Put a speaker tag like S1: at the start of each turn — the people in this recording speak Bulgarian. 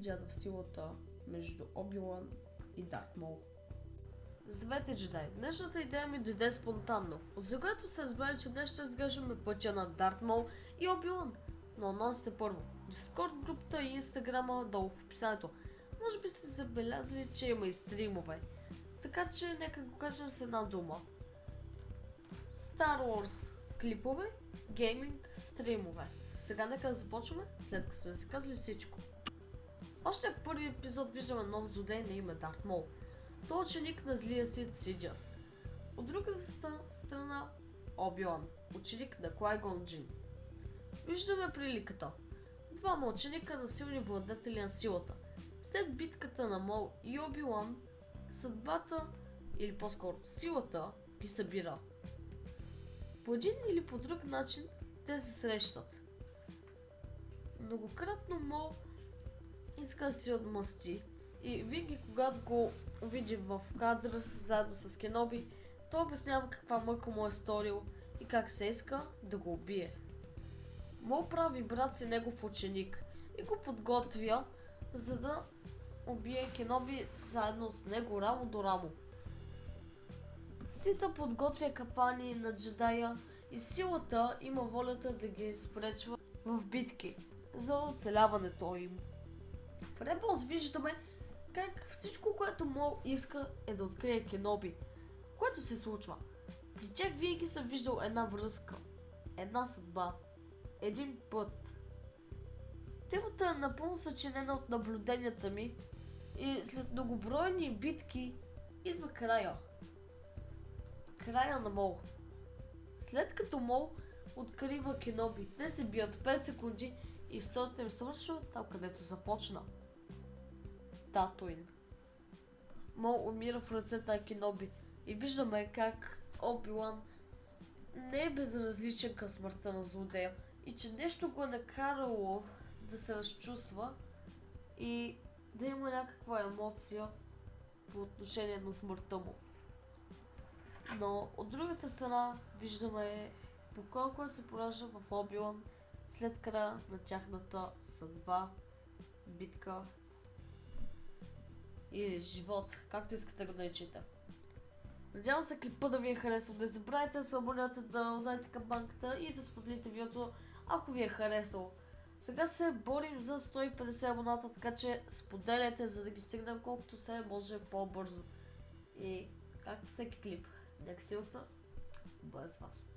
S1: Джада в силата между Обилан и Дарт Мол? Здравейте, джедай! Днешната идея ми дойде спонтанно. От загледато сте разбрали, че днес ще разглеждаме пътя на Дарт Мол и Обилан. Но анонсите първо. Дискорд групата и инстаграма долу в описанието. Може би сте забелязали, че има и стримове. Така че нека го кажем с една дума. Star Wars клипове, гейминг, стримове. Сега нека започваме, след като сме си казали всичко. Още в първи епизод виждаме нов злодей на име Дарт Мол. Той е ученик на злия Сид Сидиас. От другата страна Обилан, ученик на Клайгон Джин. Виждаме приликата. Двама ученика на силни владетели на силата. След битката на Мол и Обилан, съдбата, или по-скоро силата, ги събира. По един или по друг начин те се срещат. Многократно Мол иска да си отмъсти и винаги когато го види в кадър заедно с Кеноби, той обяснява каква мъка му е сторил и как се иска да го убие. Мол прави брат си негов ученик и го подготвя, за да убие Кеноби заедно с него рамо до рамо. Сита подготвя капани на джедая и силата има волята да ги спречва в битки за оцеляването им. В Rebels виждаме как всичко, което Мол иска е да открие Кеноби. Което се случва. При тях винаги съм виждал една връзка, една съдба, един път. Темата е напълно съчинена от наблюденията ми и след многобройни битки идва края. Края на Мол. След като Мол открива Кеноби, те се бият 5 секунди и историята им свършва там, където започна. Татуин. Мол умира в ръцете на Кеноби и виждаме как Обилан не е безразличен към смъртта на злодея и че нещо го е накарало да се разчувства и да има някаква емоция по отношение на смъртта му. Но от другата страна виждаме покой, който се поражда в Обилан след края на тяхната съдба, битка или живот, както искате го наричате. Надявам се клипа да ви е харесал. Не забравяйте да се абонирате, да ударите камбанката и да споделите видеото, ако ви е харесал. Сега се борим за 150 абоната, така че споделяйте, за да ги стигнем колкото се може по-бързо. И както всеки клип, нека силата бъде с вас.